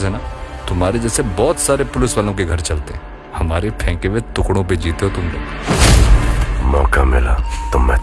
Cases है ना? तुम्हारे जैसे बहुत सारे पुलिस वालों के घर चलते हमारे फेंके हुए टुकड़ों पे जीते हो तुम लोग। मौका मिला तो मैं